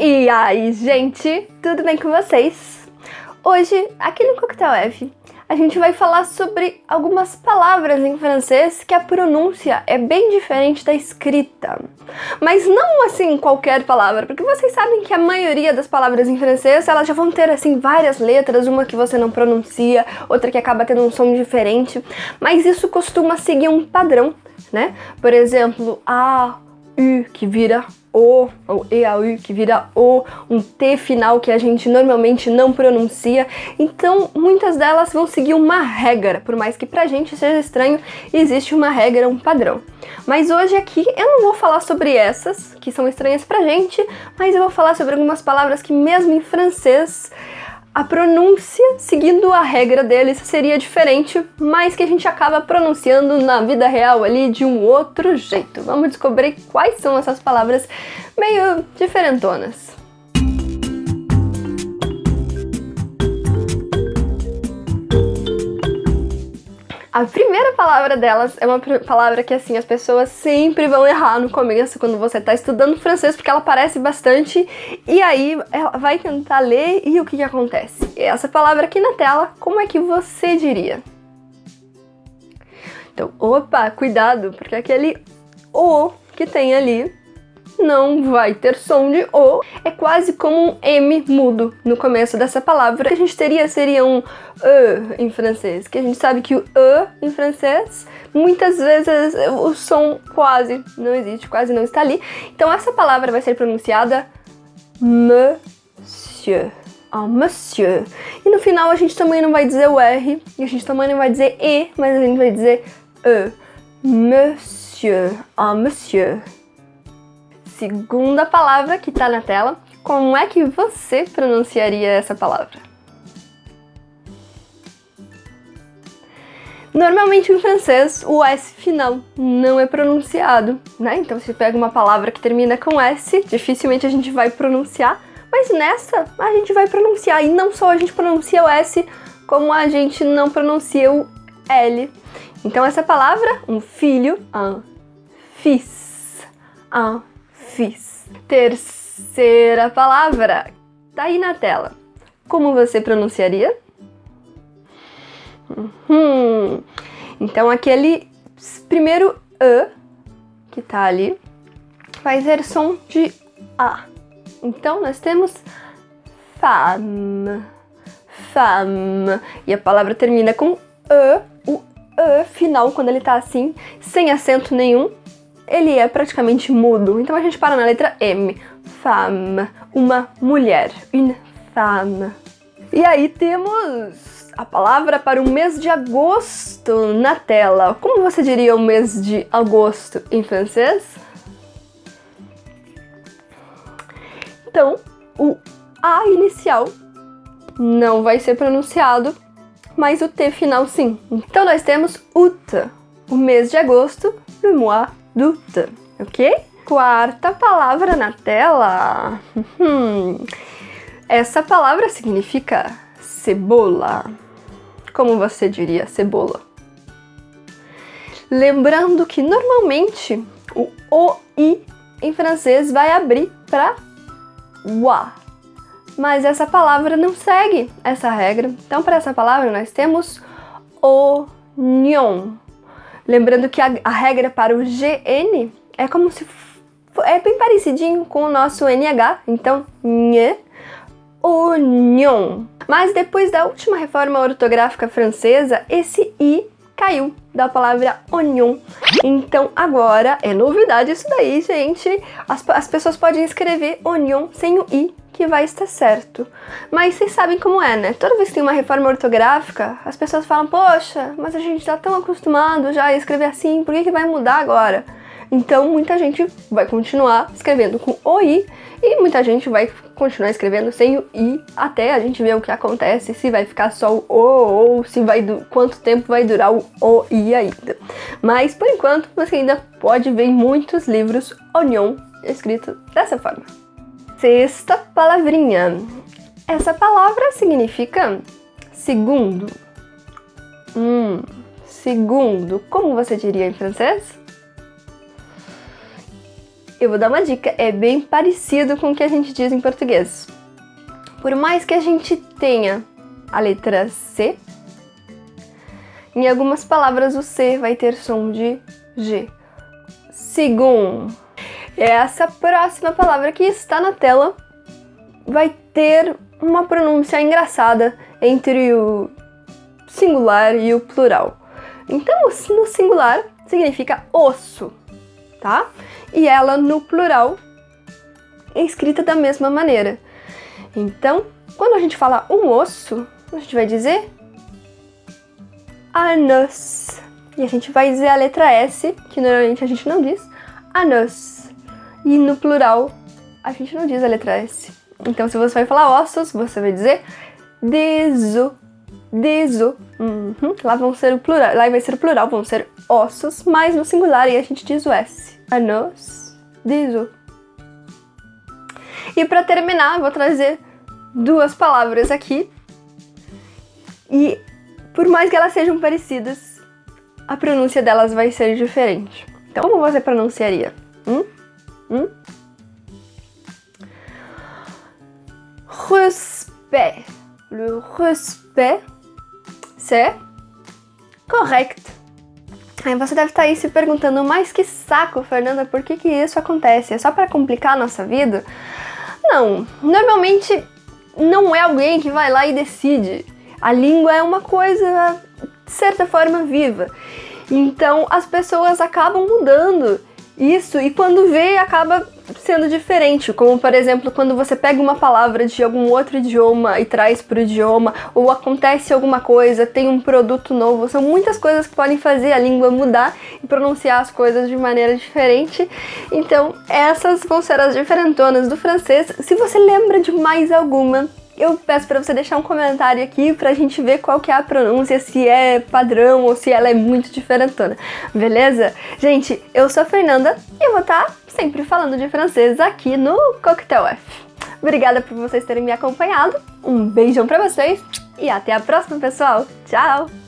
E aí, gente, tudo bem com vocês? Hoje, aqui no Coquetel F, a gente vai falar sobre algumas palavras em francês que a pronúncia é bem diferente da escrita. Mas não assim qualquer palavra, porque vocês sabem que a maioria das palavras em francês, elas já vão ter assim várias letras, uma que você não pronuncia, outra que acaba tendo um som diferente, mas isso costuma seguir um padrão, né? Por exemplo, a, U que vira O, ou EAU que vira O, um T final que a gente normalmente não pronuncia. Então, muitas delas vão seguir uma regra, por mais que pra gente seja estranho, existe uma regra, um padrão. Mas hoje aqui eu não vou falar sobre essas, que são estranhas pra gente, mas eu vou falar sobre algumas palavras que mesmo em francês a pronúncia, seguindo a regra deles, seria diferente, mas que a gente acaba pronunciando na vida real ali de um outro jeito. Vamos descobrir quais são essas palavras meio diferentonas. A primeira palavra delas é uma palavra que, assim, as pessoas sempre vão errar no começo quando você está estudando francês, porque ela parece bastante, e aí ela vai tentar ler e o que, que acontece? Essa palavra aqui na tela, como é que você diria? Então, opa, cuidado, porque aquele O que tem ali não vai ter som de O. É quase como um M mudo no começo dessa palavra. O que a gente teria seria um E em francês, que a gente sabe que o E em francês, muitas vezes o som quase não existe, quase não está ali. Então essa palavra vai ser pronunciada monsieur. Ah, monsieur. E no final a gente também não vai dizer o R, e a gente também não vai dizer E, mas a gente vai dizer E. Monsieur. Ah, monsieur segunda palavra que está na tela. Como é que você pronunciaria essa palavra? Normalmente em francês o S final não é pronunciado, né? Então se pega uma palavra que termina com S, dificilmente a gente vai pronunciar, mas nessa a gente vai pronunciar, e não só a gente pronuncia o S, como a gente não pronuncia o L. Então essa palavra, um filho, un fils, un fiz. Terceira palavra, tá aí na tela. Como você pronunciaria? Uhum. Então aquele primeiro E que tá ali vai ter som de A. Então nós temos femme, femme. E a palavra termina com E, o E final quando ele tá assim, sem acento nenhum, ele é praticamente mudo. Então a gente para na letra M. Femme, uma mulher. Une femme. E aí temos a palavra para o mês de agosto na tela. Como você diria o mês de agosto em francês? Então, o A inicial não vai ser pronunciado, mas o T final sim. Então nós temos août, o mês de agosto, le mois d'août, ok? Quarta palavra na tela. Hum, essa palavra significa cebola. Como você diria cebola? Lembrando que normalmente o OI em francês vai abrir para wa. Mas essa palavra não segue essa regra. Então, para essa palavra, nós temos oignon. Lembrando que a, a regra para o GN é como se é bem parecidinho com o nosso NH, então nhe, union. Mas depois da última reforma ortográfica francesa, esse i caiu da palavra onion. Então agora é novidade isso daí, gente. As, as pessoas podem escrever onion sem o i que vai estar certo. Mas vocês sabem como é, né? Toda vez que tem uma reforma ortográfica, as pessoas falam, poxa, mas a gente tá tão acostumado já a escrever assim, por que, que vai mudar agora? Então muita gente vai continuar escrevendo com o i e muita gente vai continuar escrevendo sem o i até a gente ver o que acontece, se vai ficar só o o ou se vai quanto tempo vai durar o o i ainda. Mas por enquanto você ainda pode ver muitos livros onion escrito dessa forma. Sexta palavrinha. Essa palavra significa segundo. Hum, segundo. Como você diria em francês? Eu vou dar uma dica, é bem parecido com o que a gente diz em português. Por mais que a gente tenha a letra C, em algumas palavras o C vai ter som de G. Sigum. Essa próxima palavra que está na tela vai ter uma pronúncia engraçada entre o singular e o plural. Então, no singular significa osso, tá? E ela no plural é escrita da mesma maneira. Então, quando a gente fala um osso, a gente vai dizer anus. E a gente vai dizer a letra S, que normalmente a gente não diz, anus. E no plural, a gente não diz a letra S. Então, se você vai falar ossos, você vai dizer deso, deso. Uhum. Lá vão ser o plural, lá vai ser o plural, vão ser ossos, mas no singular aí a gente diz o S. Anos, deso. E para terminar, vou trazer duas palavras aqui. E por mais que elas sejam parecidas, a pronúncia delas vai ser diferente. Então, como você pronunciaria? Hum? Hum? Respect. Le respect, c'est correct. Aí você deve estar aí se perguntando, mas que saco, Fernanda, por que que isso acontece? É só para complicar a nossa vida? Não, normalmente não é alguém que vai lá e decide. A língua é uma coisa, de certa forma, viva. Então as pessoas acabam mudando isso e quando vê acaba sendo diferente, como por exemplo quando você pega uma palavra de algum outro idioma e traz para o idioma, ou acontece alguma coisa, tem um produto novo, são muitas coisas que podem fazer a língua mudar e pronunciar as coisas de maneira diferente. Então essas vão ser as diferentonas do francês. Se você lembra de mais alguma, eu peço para você deixar um comentário aqui pra gente ver qual que é a pronúncia, se é padrão ou se ela é muito diferentona, beleza? Gente, eu sou a Fernanda e eu vou estar tá sempre falando de francês aqui no Coquetel F. Obrigada por vocês terem me acompanhado, um beijão pra vocês e até a próxima, pessoal! Tchau!